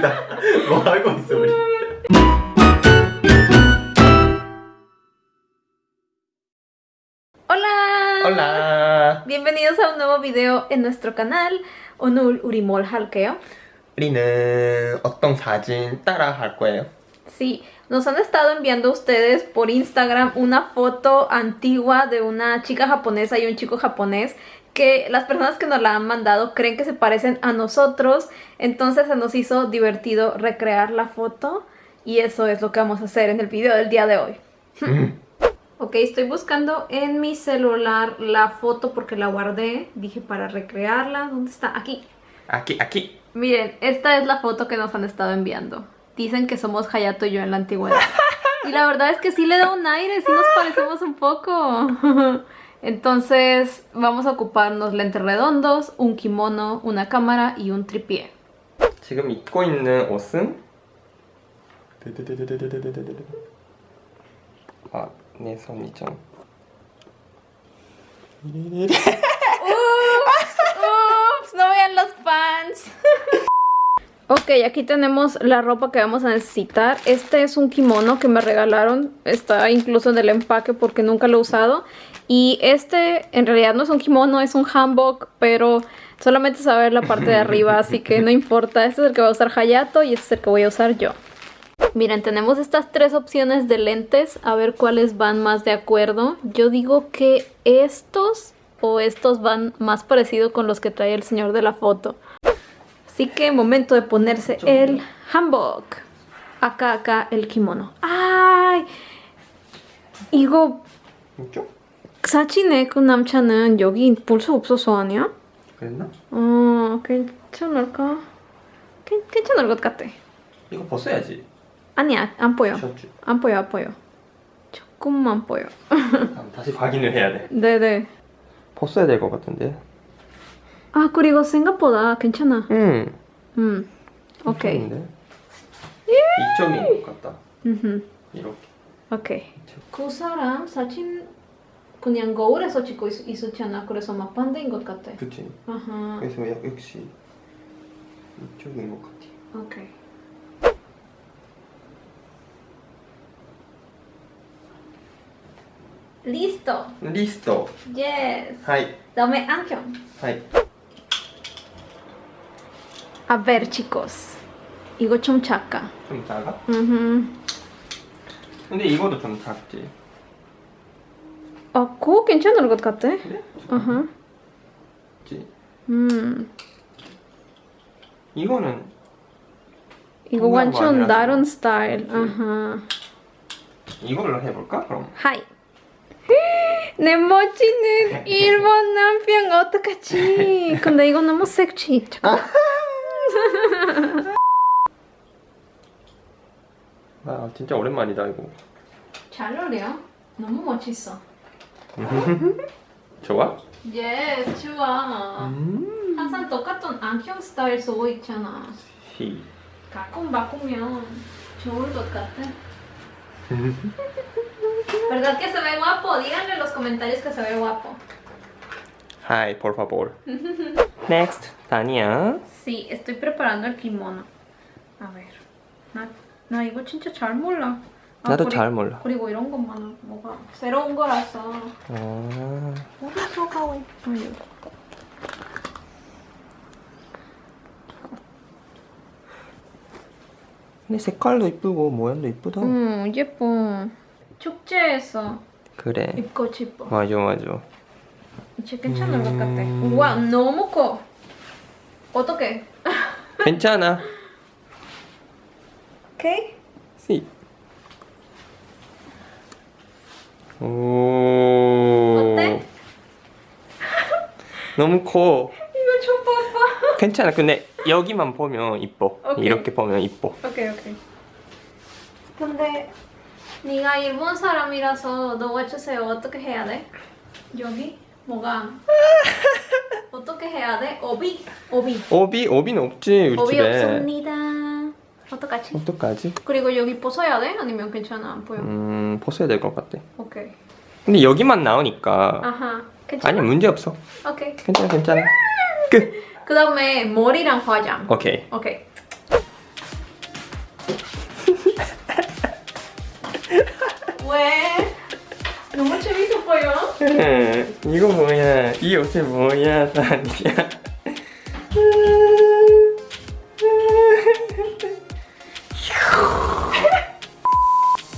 웃기다. 뭐 하고 있어 우리? Hola. Hola. Bienvenidos a un nuevo video en nuestro canal 오늘 우리 뭘 할게요? 우리는 어떤 사진 따라 할 거예요? Sí, nos han estado enviando ustedes por Instagram una foto antigua de una chica japonesa y un chico japonés que las personas que nos la han mandado creen que se parecen a nosotros, entonces se nos hizo divertido recrear la foto y eso es lo que vamos a hacer en el video del día de hoy. 음. Ok, estoy buscando en mi celular la foto porque la guardé, dije para recrearla, ¿dónde está? Aquí. aquí aquí. Miren, esta es la foto que nos han estado enviando. Dicen que somos Hayato y yo en la antigüedad. Y la verdad es que sí le da un aire, sí nos parecemos un poco. Entonces vamos a ocuparnos lentes redondos, un kimono, una cámara y un tripié. 지금 입고 있는 옷은 아, 내 손이 좀 Ok, aquí tenemos la ropa que vamos a necesitar. Este es un kimono que me regalaron. Está incluso en el empaque porque nunca lo he usado. Y este en realidad no es un kimono, es un hanbok, pero solamente saber la parte de arriba, así que no importa. Este es el que va a usar Hayato y este es el que voy a usar yo. Miren, tenemos estas tres opciones de lentes, a ver cuáles van más de acuerdo. Yo digo que estos o estos van más parecido con los que trae el señor de la foto. Así que momento de ponerse el hanbok. Acá, acá el kimono. ¡Ay! 이거? 사진에 그 남자는 여기 볼 수 없어서 아니야? 그랬나? 어, 괜찮을까? 괜, 괜찮을 것 같아. 이거 벗어야지 아니야, 안 보여. 셔츠 안 보여, 안 보여. 조금만 보여. 다시 확인을 해야 돼 네네. 벗어야 될 것 같은데 아, 그리고 생각보다 괜찮아. 응 음, 오케이. 이쪽인데? 이쪽인 것 같다 음흠, 이렇게 오케이. 그 사람 사진 그냥 거울에서 찍고 있, 있었잖아. 그래서 막 반대인 것 같아. 그치 아하, 그래서 역- 역시 이쪽인 것 같아 오케이. Listo. Listo Yes. はい Dame 안경. はい A ver, chicos. 이거 좀 작아. 좀 작아? 음. 근데 이거도 좀 작지 아, 그거 괜찮을 것 같아. 그래? 아하. 작지 음. 이거는 이거 완전. 다른 스타일. 그치. 아하. 이걸로 해볼까? 그럼 はい. 내 멋지는 일본 남편 어떡하지? 근데 이거 너무 섹시. 잠깐. 아 진짜 오랜만이다 이거 잘 어울려. 너무 멋있어. 좋아? Yes, 좋아. 음 항상 똑같은 안경 스타일 쓰고 있잖아. 히. 가끔 바꾸면 좋을 것 같아. ¿Verdad que se ve guapo? Díganme en los comentarios que se ve guapo. はい, por favor. Next, Tania. Sí, estoy preparando el kimono. A ver. 나, 나 이거 진짜 잘 몰라. 아, 나도 그리- 잘 몰라. 그리고 이런 것만 뭐가 새로운 거라서 아, 어디서 가고 있어요? 근데 색깔도 이쁘고 모양도 이쁘다. 응, 예뻐. 축제에서 그래. 입고 싶어. 맞아, 맞아. 이제 괜찮은 것 같아. 음. 우와, 너무 커. 어떡해? 괜찮아. 오케이? 씨. 오. 어때? 너무 커. 이거 좀 봐봐. 괜찮아. 근데 여기만 보면 이뻐. 오케이. 이렇게 보면 이뻐. 오케이, 오케이. 근데 네가 일본 사람이라서 너가 주세요. 어떻게 해야 돼? 여기 뭐가 어떻게 해야 돼? 오비, 오비. 오비 오비는 없지 우리 오비 집에. 없습니다. 어떡하지? 어떡하지? 그리고 여기 벗어야 돼? 아니면 괜찮아? 안 보여? 음 벗어야 될 것 같아. 오케이. 근데 여기만 나오니까 아하. 괜찮아? 아니 문제 없어. 오케이. 괜찮아 괜찮아. 끝. 그 다음에 머리랑 화장. 오케이. 오케이. 왜? 너무 재밌어 보여. 응, 이거 뭐야? 이 옷이 뭐야, 다니야?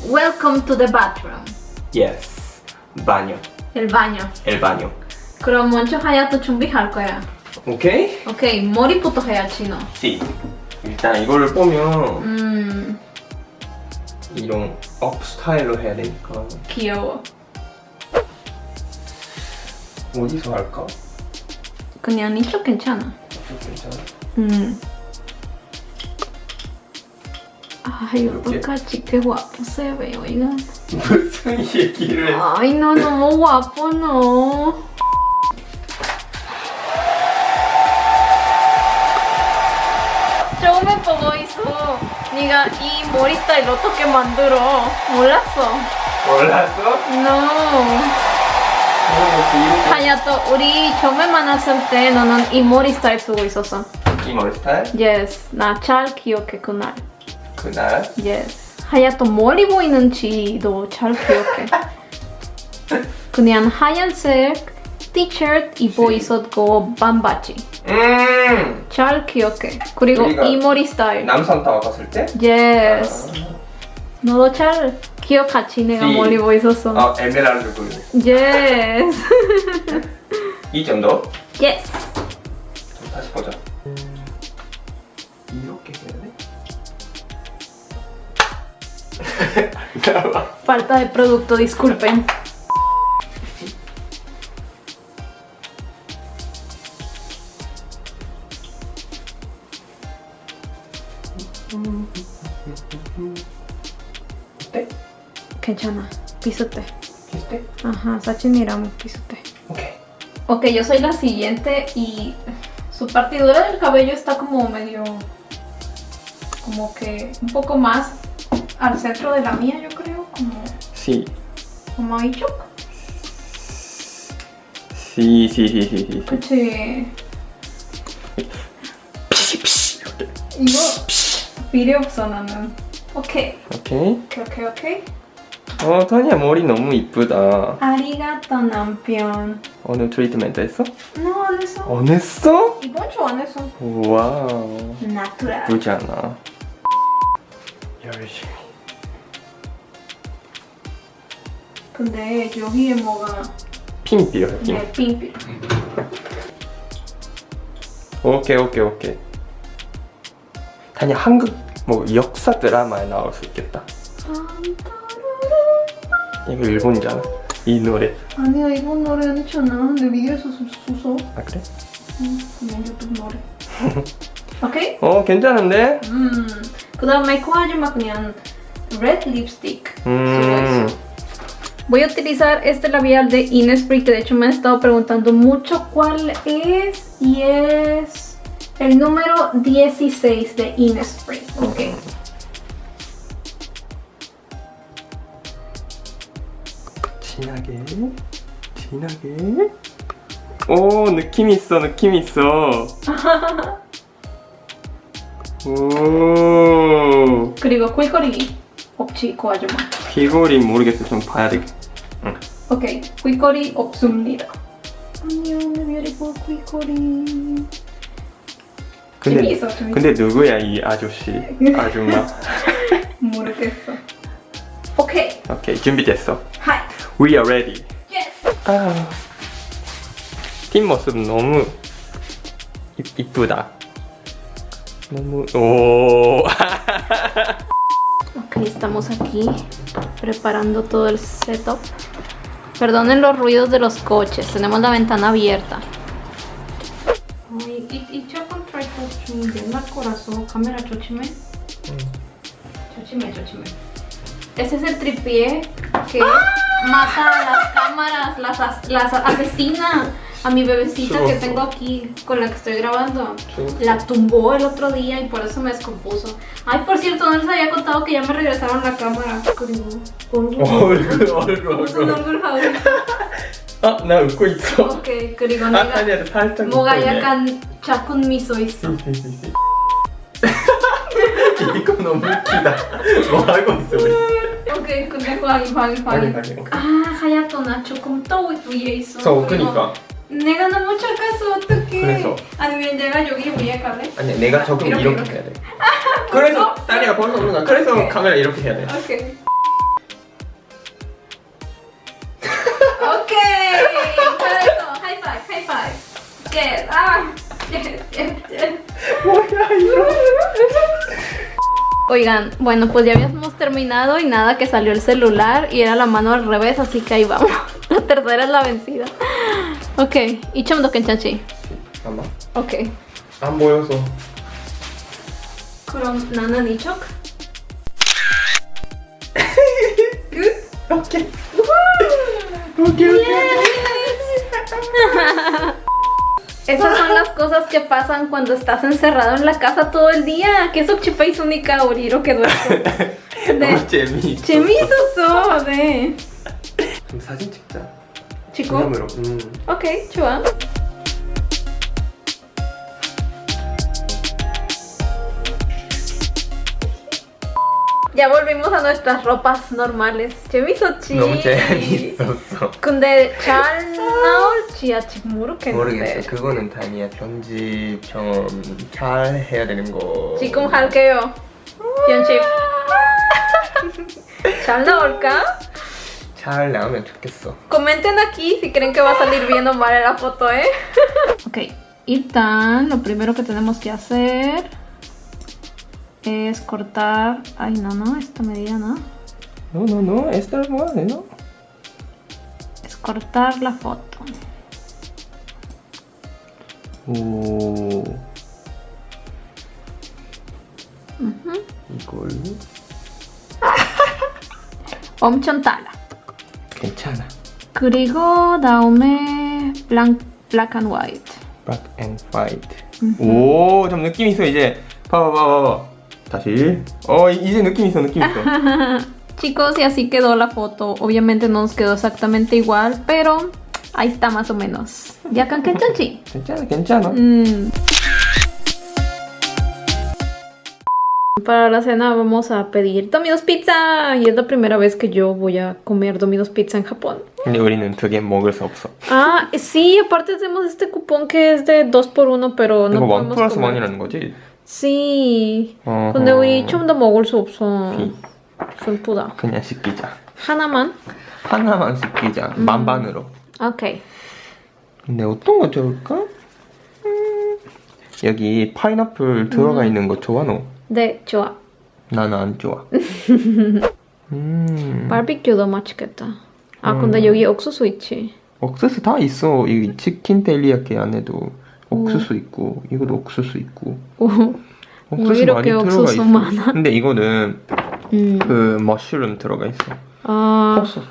Welcome to the bathroom. yes, 바녀, El baño. 엘 바녀. 그럼 먼저 하야도 준비할 거야. 오케이? 오케이, 머리부터 해야지 너. 시. 일단 이거를 보면 음, 이런 업 스타일로 해야 되니까 귀여워. 어디서 할까? 그냥 이쪽 괜찮아. 괜찮아. 음. Qué guapo se ve, oigan. 무슨 얘기를? 해? Ay, no, no, guapo, no. 처음에 보고 있어. 네가 이 머리 스타일 어떻게 만들어? 몰랐어. 몰랐어? No. 하야또 우리 처음에 만났을 때 너는 이 머리 스타일 쓰고 있었어. 이 머리 스타일? Yes, 나 잘 기억해 그날. 그날 Yes. 하얗또 머리 보이는지도 잘 기억해. 그냥 하얀색 티셔츠 입고 있었고 반바지. 음 잘 기억해. 그리고 이 머리 스타일. 남산 타워 갔을 때? Yes. 너도 잘 기억하지 내가 시. 머리 보고 있었어. 어 에메랄드 그 Yes. 이 정도? yes. 좀 다시 보자 이렇게 해야 돼? 잠깐만 Falta de producto, disculpen. 괜찮아. 비슷해. 비슷해? Ajá, 사진이랑 비슷해. 오케이 Ok, yo soy la siguiente y su partidura del cabello está como medio, como que un poco más al centro de la mía, yo creo, como, 시 como ahí 쪽. 시, 시, 시, 시, 시. 그치. 피시, 피시. 이렇게. 이거 필요 없어 나는. 오케이, 오케이. 오케이, 오케이, 오케이. 어, 타니아 머리 너무 이쁘다. ありがとう 남편. 오늘 트리트멘트 했어? No, 안 했어. 안 했어? 이번 주 안 했어. Wow. Natural. 예쁘지 않아? 열심히. 근데 여기에 뭐가 핀 필요해, 핀. 네, 핀핀. 오케이, 오케이, 오케이. 다니 한국 뭐 역사 드라마에 나올 수 있겠다. 이거 일본이잖아. 이 노래. 아니야 이번 노래 아니잖아 근데 위에서 sus어 아 그래? 그냥 유튜브 노래 오케이? 어 괜찮은데? 음그 다음에 코하지마 그냥 red lipstick 음. Voy a utilizar este labial de Innisfree que de hecho me han estado preguntando mucho cuál es y es el número 16 de Innisfree. Ok. 진하게, 진하게. 오 느낌 있어, 느낌 있어. 오 그리고 꿀거리 없지 코하지마. 귀걸이 모르겠어, 좀 봐야 돼. 응. 오케이 꿀거리 없습니다. 안녕 내 beautiful 꿀거리. 근데 재미있어, 재미있어. 근데 누구야 이 아저씨, 아줌마? 모르겠어. 오케이. 오케이 준비됐어. 하이. We are ready. 예스. 아, 팀 모습 너무 이, 이쁘다. 너무 오. Ok, estamos aquí preparando todo el setup. Perdonen los ruidos de los coches, tenemos la ventana abierta. Ay, y, y yo con tripod 좀 옛날 거라서 카메라 조심해. 조심해, 조심해. Ese es el tripié que mata a las cámaras, las, as- las asesina a mi bebecita que tengo aquí con la que estoy grabando. La tumbó el otro día y por eso me descompuso. Ay, por cierto, no les había contado que ya me regresaron la cámara. 그리고 얼굴 얼굴 얼굴 무슨 얼굴. 얼굴 하고 아나 웃고 있어. 오케이 그리고 아 내가 아니야 살짝. 뭐가 웃고 있네. 약간 작은 미소 있어. 시시시시. 이거 너무 웃기다. 뭐 하고 있어 우리? 오케이 근데 확인 확인, 확인. 아 하얗to 나 조금 떠 위에 있어 저 그니까. 내가 너무 작아서 어떡해 그래서. 아니면 내가 여기 위에 갈래? 아니 내가 조금 이렇게, 이렇게, 이렇게. 해야 돼. 그래서 다리가 벌써 오르나. 그래서 카메라 이렇게 해야 돼. 오케이 오케이 잘했어 하이파이브 하이파이브 예스 아 예스 예스 예스 뭐야 이거? Oigan, bueno, pues ya habíamos terminado y nada, que salió el celular y era la mano al revés, así que ahí vamos. La tercera es la vencida. Ok, ¿y chomdo kenchachi? Amba. Ok. Amboyoso. Kuron nana nichok. Good. Ok. ok, ok. Esas son las cosas que pasan cuando estás encerrado en la casa todo el día. 계속 집에 있으니까 우리 이렇게 놀고. 네. 너무 재미있어. 재미있었어, 네. 그럼 사진 찍자. 치고? 기념으로. 음. Ok, 좋아. Ya volvimos a nuestras ropas normales. 재밌었지? 너무 재미있었어. 근데 잘 나올 지 아직 모르겠는데. 모르겠어. 그거는 다니야 편집 좀 잘 해야 되는 거. 지금 할게요. 편집. 잘 나올까? 잘 나오면 좋겠어. Comenten aquí si creen que va a salir bien o mal en la foto, ¿eh? ok, 일단 lo primero que tenemos que hacer es cortar... Ay, no, no, esta medida no. No no no. Esta es buena, ¿no? Es cortar la foto. 오. 이걸로 엄청 달라. 괜찮아. 그리고 다음에 black, black and white. Black and white. 오, 좀 느낌 있어 이제. 봐봐, 봐봐, 봐봐. 다시. 어, 이- 이제 느낌 있어, 느낌 있어. Chicos, y así quedó la foto. Obviamente no nos quedó exactamente igual, pero ahí está más o menos. 약간 괜찮지? 괜찮아, 괜찮아. Mm. Para la cena vamos a pedir Domino's Pizza y es la primera vez que yo voy a comer Domino's Pizza en Japón. 근데 우리는 두 개 먹을 수 없어. Ah, sí, aparte tenemos este cupón que es de 2 por 1 pero no 이거 원 podemos 플러스 comer. 원이라는 거지? Sí. 어허. 근데 우리 좀 더 먹을 수 없어. 비. 슬프다. 그냥 시키자. 하나만? 하나만 시키자. 만반으로. 오케이. 근데 어떤 거 좋을까? 음, 여기 파인애플 들어가 있는 거 좋아 너? 네, 좋아. 나는 안 좋아. 음. 바비큐도 맛있겠다. 아, 근데 여기 옥수수 있지. 옥수수 다 있어. 이 치킨 텔리야끼 안에도 옥수수 있고 이것도 옥수수 있고 오. 옥수수 이렇게 많이 들어가 옥수수 있어. 많아? 근데 이거는 음. 그 머쉬룸 들어가 있어. Ah, 없어.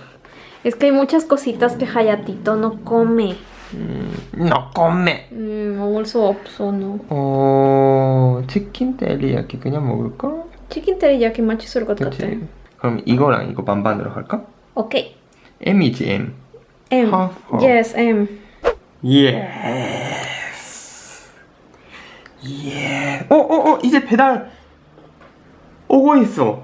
es que hay muchas cositas que Hayatito no come. 음, 너 꼬매. 음, 먹을 수 없어, no. 어, 치킨 텔리야끼 그냥 먹을까? 치킨 테리야키 맛있을 것 같아. 그렇지. 그럼 이거랑 이거 반반으로 할까? 오케이. M이지 M. M. 하, 하. Yes, M. 예스. 예. 어, 어, 어, 이제 배달 오고 있어.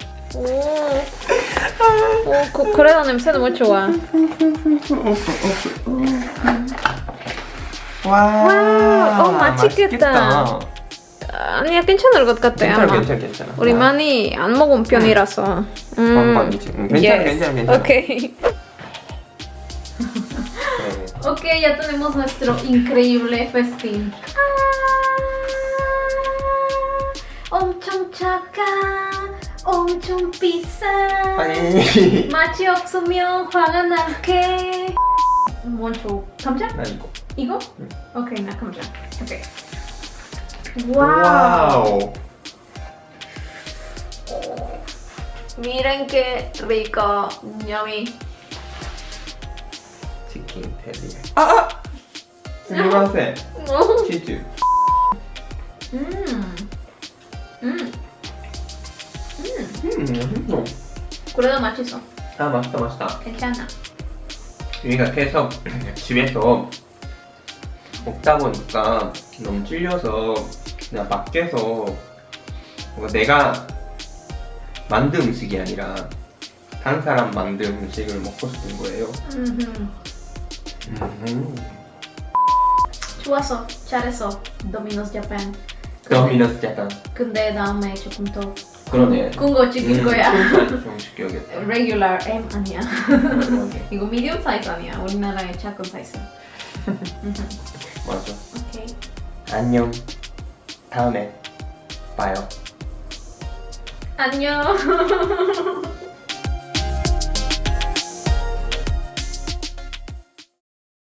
오. 오, 그, 그래도 냄새 너무 좋아. 와, 어, 맛있겠다. 아니야, 괜찮을 것 같아, 괜찮아 아마. 괜찮아 괜찮아 우리 많이 안 먹은 편이라서. 음. 반반이지. 음, 괜찮아, 괜찮아, 괜찮아. Ok. 그래. Ok, ya tenemos nuestro increíble festín. 엄청 작아, 엄청 비싸. 아니 맛이 없으면 화가 날게. 먼저 감자? 나 이거 이거? 응. 오케이, 나 감자. 오케이. Wow. Wow Miren qué rico, yummy. 치킨 테리 아! 스미마세 치즈 음. 음. 음. 음 그래도 맛있어. 아 맛있다 맛있다 괜찮아. 우리가 계속 집에서 먹다 보니까 너무 찔려서 그냥 밖에서 내가 만든 음식이 아니라 다른 사람 만든 음식을 먹고 싶은 거예요. 음. 음. 좋았어. 잘했어. 도미노스 자판. 도미노스 약간 근데 다음에 조금 더 그러네. 큰거 찍을 거야. 좀 시켜야겠다. Regular M 아니야. 이거 medium 사이즈 아니야. 우리나라의 작은 사이즈. 맞아. 오케이. 안녕. 다음에 봐요. 안녕.